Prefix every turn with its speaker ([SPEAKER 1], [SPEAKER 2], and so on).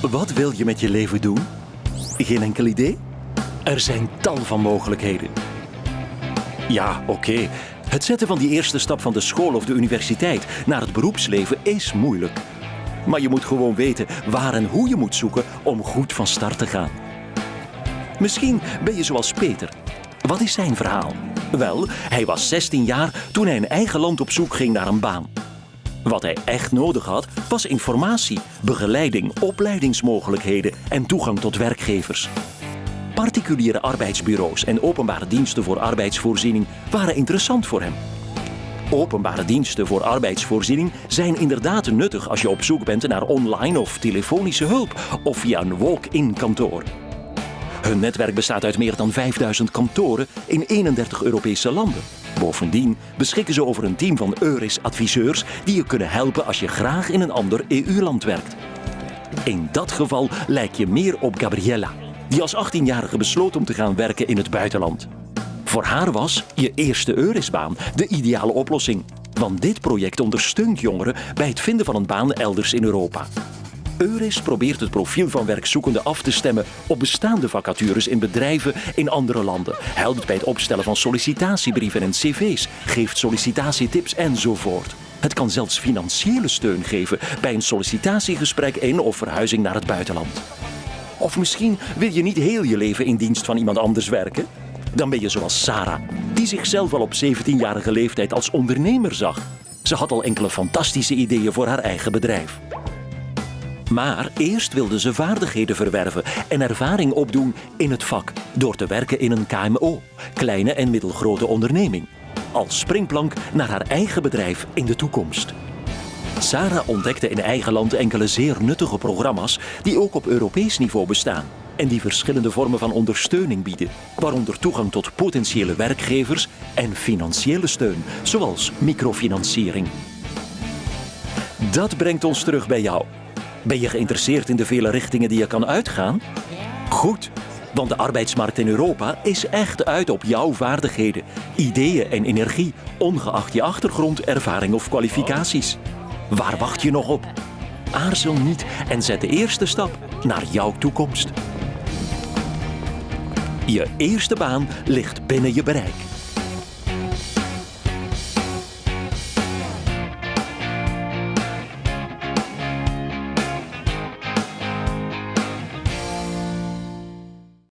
[SPEAKER 1] Wat wil je met je leven doen? Geen enkel idee? Er zijn tal van mogelijkheden. Ja, oké. Het zetten van die eerste stap van de school of de universiteit naar het beroepsleven is moeilijk. Maar je moet gewoon weten waar en hoe je moet zoeken om goed van start te gaan. Misschien ben je zoals Peter. Wat is zijn verhaal? Wel, hij was 16 jaar toen hij in eigen land op zoek ging naar een baan. Wat hij echt nodig had, was informatie, begeleiding, opleidingsmogelijkheden en toegang tot werkgevers. Particuliere arbeidsbureaus en openbare diensten voor arbeidsvoorziening waren interessant voor hem. Openbare diensten voor arbeidsvoorziening zijn inderdaad nuttig als je op zoek bent naar online of telefonische hulp of via een walk-in kantoor. Hun netwerk bestaat uit meer dan 5000 kantoren in 31 Europese landen. Bovendien beschikken ze over een team van Euris-adviseurs die je kunnen helpen als je graag in een ander EU-land werkt. In dat geval lijk je meer op Gabriella, die als 18-jarige besloot om te gaan werken in het buitenland. Voor haar was je eerste Eurisbaan de ideale oplossing, want dit project ondersteunt jongeren bij het vinden van een baan elders in Europa. Euris probeert het profiel van werkzoekenden af te stemmen op bestaande vacatures in bedrijven in andere landen, helpt bij het opstellen van sollicitatiebrieven en cv's, geeft sollicitatietips enzovoort. Het kan zelfs financiële steun geven bij een sollicitatiegesprek in of verhuizing naar het buitenland. Of misschien wil je niet heel je leven in dienst van iemand anders werken? Dan ben je zoals Sarah, die zichzelf al op 17-jarige leeftijd als ondernemer zag. Ze had al enkele fantastische ideeën voor haar eigen bedrijf. Maar eerst wilde ze vaardigheden verwerven en ervaring opdoen in het vak door te werken in een KMO, kleine en middelgrote onderneming, als springplank naar haar eigen bedrijf in de toekomst. Sarah ontdekte in eigen land enkele zeer nuttige programma's die ook op Europees niveau bestaan en die verschillende vormen van ondersteuning bieden, waaronder toegang tot potentiële werkgevers en financiële steun, zoals microfinanciering. Dat brengt ons terug bij jou. Ben je geïnteresseerd in de vele richtingen die je kan uitgaan? Goed, want de arbeidsmarkt in Europa is echt uit op jouw vaardigheden, ideeën en energie, ongeacht je achtergrond, ervaring of kwalificaties. Waar wacht je nog op? Aarzel niet en zet de eerste stap naar jouw toekomst. Je eerste baan ligt binnen je bereik.